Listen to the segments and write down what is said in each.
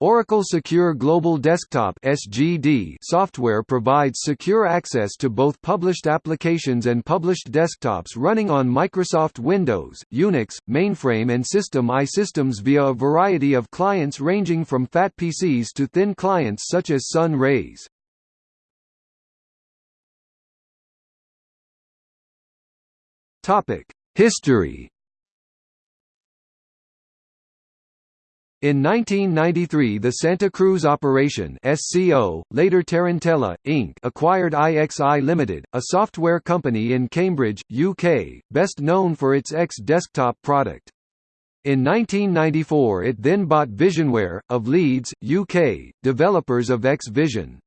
Oracle Secure Global Desktop (SGD) software provides secure access to both published applications and published desktops running on Microsoft Windows, Unix, mainframe and System I systems via a variety of clients ranging from fat PCs to thin clients such as Sun Rays. Topic: History In 1993 the Santa Cruz Operation SCO, later Tarantella, Inc. acquired IXI Limited, a software company in Cambridge, UK, best known for its X desktop product. In 1994 it then bought Visionware, of Leeds, UK, developers of X Vision.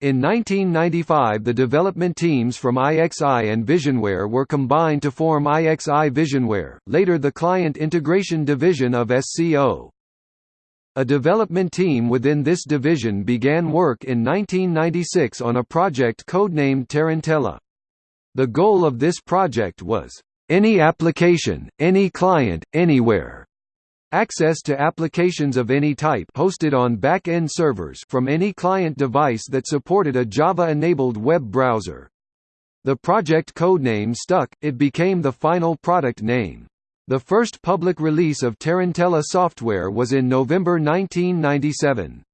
In 1995 the development teams from IXI and Visionware were combined to form IXI Visionware, later the Client Integration Division of SCO. A development team within this division began work in 1996 on a project codenamed Tarantella. The goal of this project was, "...any application, any client, anywhere." Access to applications of any type hosted on back-end servers from any client device that supported a Java-enabled web browser. The project codename stuck, it became the final product name. The first public release of Tarantella software was in November 1997.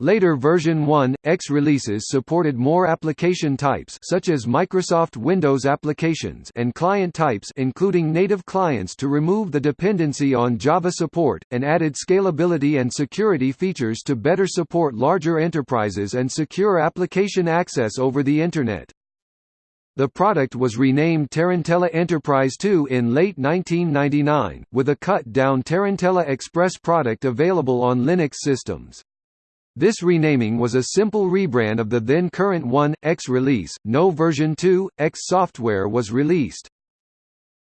Later version 1, X releases supported more application types such as Microsoft Windows applications and client types including native clients to remove the dependency on Java support, and added scalability and security features to better support larger enterprises and secure application access over the Internet. The product was renamed Tarantella Enterprise 2 in late 1999, with a cut-down Tarantella Express product available on Linux systems. This renaming was a simple rebrand of the then current 1, X release, no version 2, X software was released.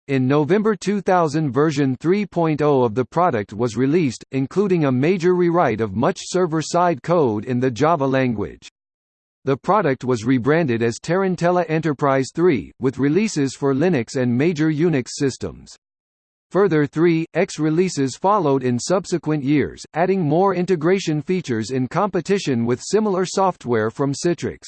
In November 2000 version 3.0 of the product was released, including a major rewrite of much server-side code in the Java language. The product was rebranded as Tarantella Enterprise 3, with releases for Linux and major Unix systems. Further 3, X releases followed in subsequent years, adding more integration features in competition with similar software from Citrix.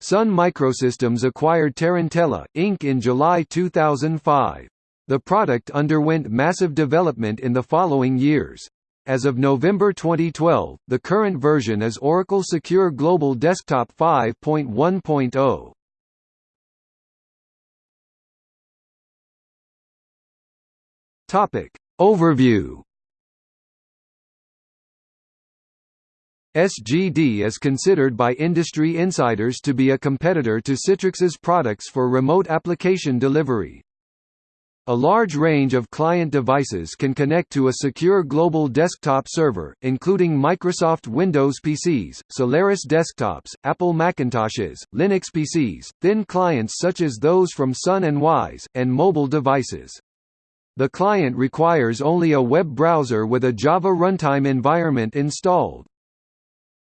Sun Microsystems acquired Tarantella, Inc. in July 2005. The product underwent massive development in the following years. As of November 2012, the current version is Oracle Secure Global Desktop 5.1.0. Topic Overview SGD is considered by industry insiders to be a competitor to Citrix's products for remote application delivery. A large range of client devices can connect to a secure global desktop server, including Microsoft Windows PCs, Solaris desktops, Apple Macintoshes, Linux PCs, thin clients such as those from Sun and Wyse, and mobile devices. The client requires only a web browser with a Java runtime environment installed.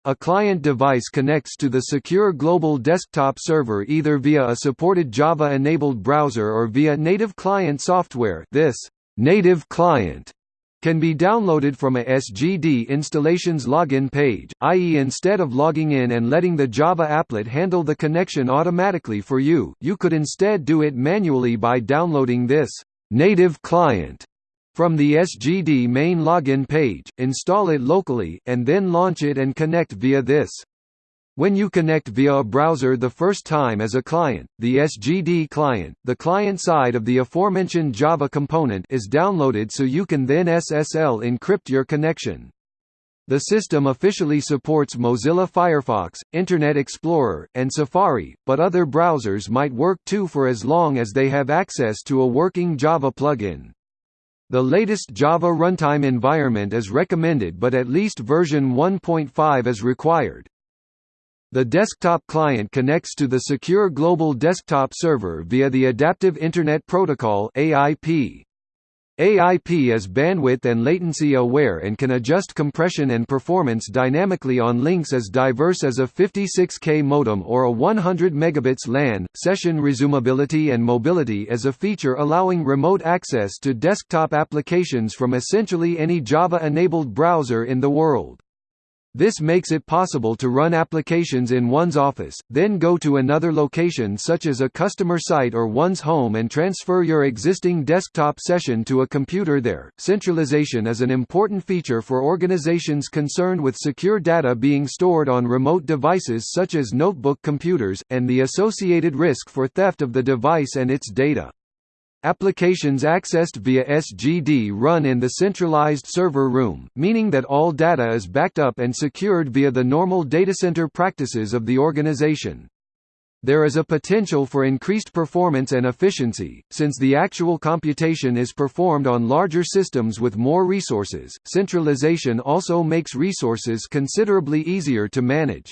A client device connects to the secure global desktop server either via a supported Java-enabled browser or via native client software this native client can be downloaded from a SGD installation's login page, i.e. instead of logging in and letting the Java applet handle the connection automatically for you, you could instead do it manually by downloading this native client from the SGD main login page, install it locally, and then launch it and connect via this. When you connect via a browser the first time as a client, the SGD client, the client side of the aforementioned Java component is downloaded so you can then SSL encrypt your connection. The system officially supports Mozilla Firefox, Internet Explorer, and Safari, but other browsers might work too for as long as they have access to a working Java plugin. The latest Java runtime environment is recommended but at least version 1.5 is required. The desktop client connects to the secure global desktop server via the Adaptive Internet Protocol AIP. AIP is bandwidth and latency aware and can adjust compression and performance dynamically on links as diverse as a 56K modem or a 100 megabits LAN. Session resumability and mobility is a feature allowing remote access to desktop applications from essentially any Java-enabled browser in the world. This makes it possible to run applications in one's office, then go to another location such as a customer site or one's home and transfer your existing desktop session to a computer there. Centralization is an important feature for organizations concerned with secure data being stored on remote devices such as notebook computers, and the associated risk for theft of the device and its data. Applications accessed via SGD run in the centralized server room, meaning that all data is backed up and secured via the normal datacenter practices of the organization. There is a potential for increased performance and efficiency, since the actual computation is performed on larger systems with more resources. Centralization also makes resources considerably easier to manage.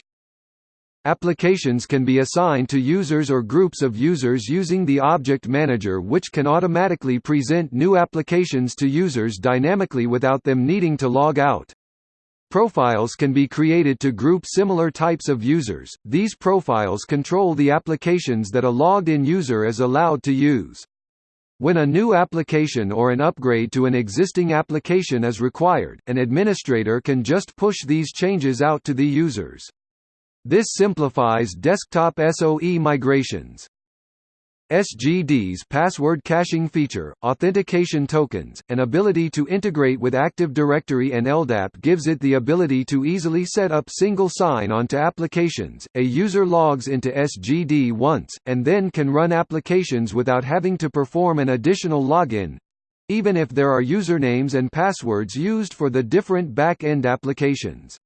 Applications can be assigned to users or groups of users using the Object Manager which can automatically present new applications to users dynamically without them needing to log out. Profiles can be created to group similar types of users. These profiles control the applications that a logged-in user is allowed to use. When a new application or an upgrade to an existing application is required, an administrator can just push these changes out to the users. This simplifies desktop SOE migrations. SGD's password caching feature, authentication tokens, and ability to integrate with Active Directory and LDAP gives it the ability to easily set up single sign-on to applications. A user logs into SGD once, and then can run applications without having to perform an additional login even if there are usernames and passwords used for the different back-end applications.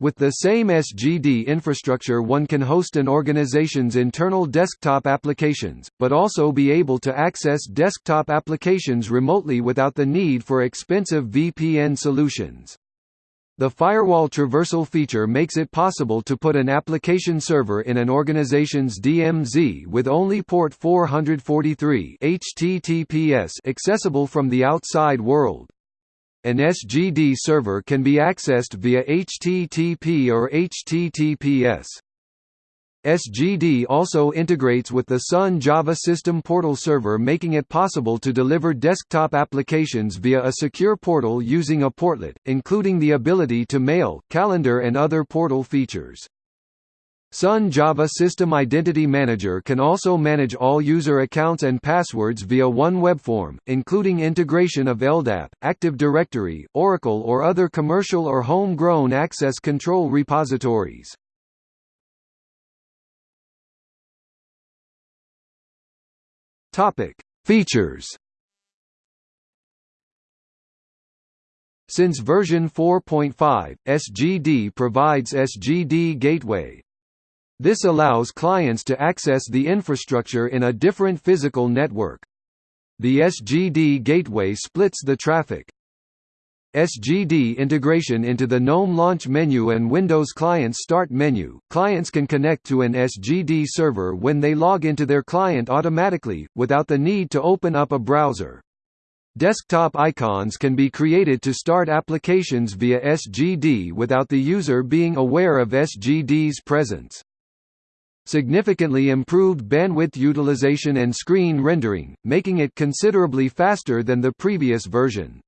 With the same SGD infrastructure one can host an organization's internal desktop applications, but also be able to access desktop applications remotely without the need for expensive VPN solutions. The firewall traversal feature makes it possible to put an application server in an organization's DMZ with only port 443 HTTPS accessible from the outside world. An SGD server can be accessed via HTTP or HTTPS. SGD also integrates with the Sun Java System Portal server making it possible to deliver desktop applications via a secure portal using a portlet, including the ability to mail, calendar and other portal features. Sun Java System Identity Manager can also manage all user accounts and passwords via one web form, including integration of LDAP, Active Directory, Oracle or other commercial or home-grown access control repositories. Features Since version 4.5, SGD provides SGD Gateway, this allows clients to access the infrastructure in a different physical network. The SGD gateway splits the traffic. SGD integration into the GNOME launch menu and Windows Client start menu. Clients can connect to an SGD server when they log into their client automatically, without the need to open up a browser. Desktop icons can be created to start applications via SGD without the user being aware of SGD's presence significantly improved bandwidth utilization and screen rendering, making it considerably faster than the previous version.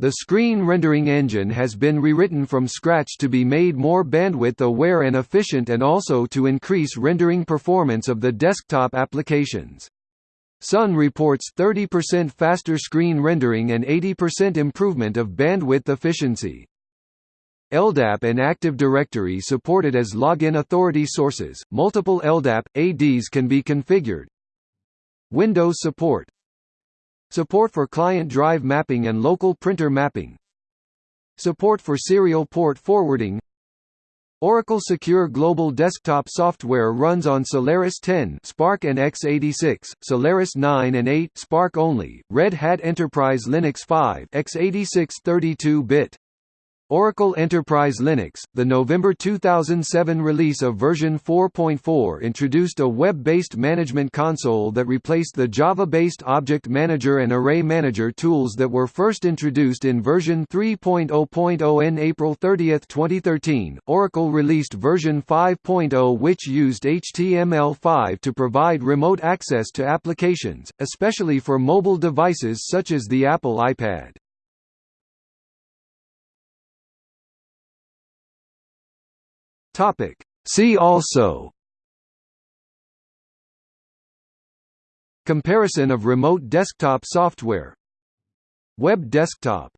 The screen rendering engine has been rewritten from scratch to be made more bandwidth-aware and efficient and also to increase rendering performance of the desktop applications. Sun reports 30% faster screen rendering and 80% improvement of bandwidth efficiency. LDAP and Active Directory supported as login authority sources. Multiple LDAP ADs can be configured. Windows support. Support for client drive mapping and local printer mapping. Support for serial port forwarding. Oracle Secure Global Desktop software runs on Solaris 10 SPARC and x86, Solaris 9 and 8 SPARC only, Red Hat Enterprise Linux 5 x86 32-bit. Oracle Enterprise Linux, the November 2007 release of version 4.4 introduced a web-based management console that replaced the Java-based Object Manager and Array Manager tools that were first introduced in version 3.0.0 in April 30, 2013. Oracle released version 5.0 which used HTML5 to provide remote access to applications, especially for mobile devices such as the Apple iPad. Topic. See also Comparison of remote desktop software Web desktop